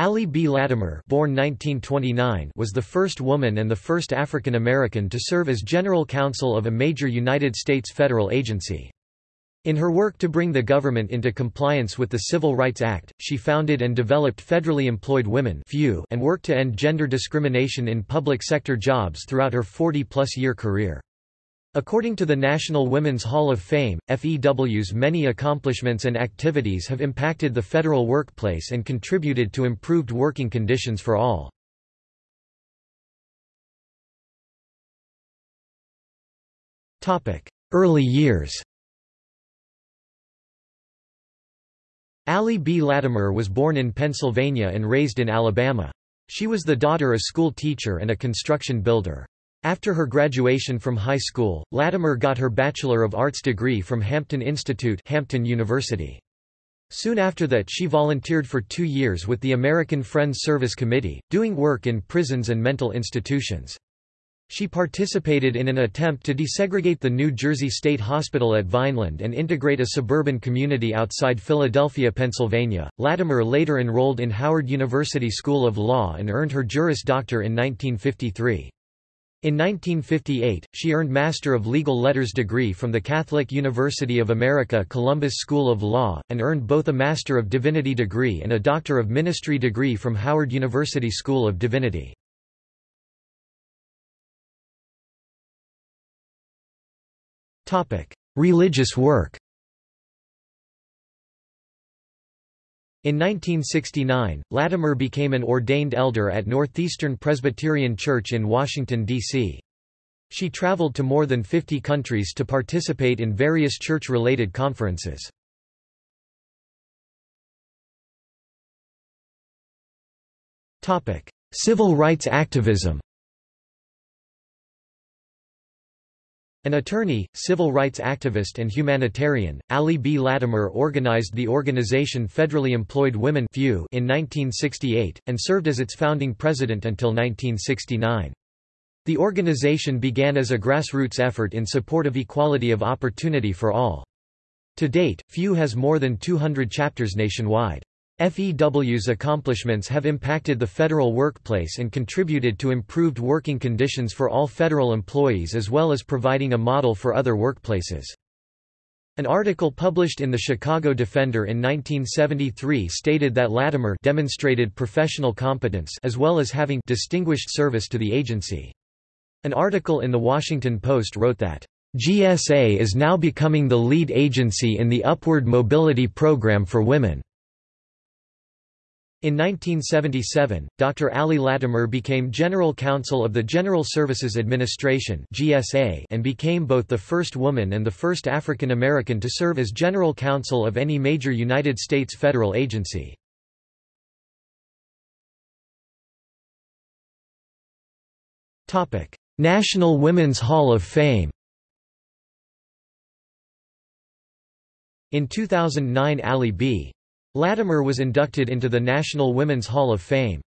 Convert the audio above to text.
Allie B. Latimer born 1929 was the first woman and the first African American to serve as General Counsel of a major United States federal agency. In her work to bring the government into compliance with the Civil Rights Act, she founded and developed Federally Employed Women and worked to end gender discrimination in public sector jobs throughout her 40-plus year career. According to the National Women's Hall of Fame, FEW's many accomplishments and activities have impacted the federal workplace and contributed to improved working conditions for all. Early years Allie B. Latimer was born in Pennsylvania and raised in Alabama. She was the daughter of a school teacher and a construction builder. After her graduation from high school, Latimer got her Bachelor of Arts degree from Hampton Institute Hampton University. Soon after that she volunteered for two years with the American Friends Service Committee, doing work in prisons and mental institutions. She participated in an attempt to desegregate the New Jersey State Hospital at Vineland and integrate a suburban community outside Philadelphia, Pennsylvania. Latimer later enrolled in Howard University School of Law and earned her Juris Doctor in 1953. In 1958, she earned Master of Legal Letters degree from the Catholic University of America Columbus School of Law, and earned both a Master of Divinity degree and a Doctor of Ministry degree from Howard University School of Divinity. Religious work In 1969, Latimer became an ordained elder at Northeastern Presbyterian Church in Washington, D.C. She traveled to more than 50 countries to participate in various church-related conferences. Civil rights activism An attorney, civil rights activist and humanitarian, Allie B. Latimer organized the organization Federally Employed Women in 1968, and served as its founding president until 1969. The organization began as a grassroots effort in support of equality of opportunity for all. To date, FEW has more than 200 chapters nationwide. FEW's accomplishments have impacted the federal workplace and contributed to improved working conditions for all federal employees as well as providing a model for other workplaces. An article published in the Chicago Defender in 1973 stated that Latimer demonstrated professional competence as well as having distinguished service to the agency. An article in The Washington Post wrote that, "...GSA is now becoming the lead agency in the Upward Mobility Program for Women." In 1977, Dr. Allie Latimer became General Counsel of the General Services Administration and became both the first woman and the first African American to serve as General Counsel of any major United States federal agency. National Women's Hall of Fame In 2009 Allie B. Latimer was inducted into the National Women's Hall of Fame.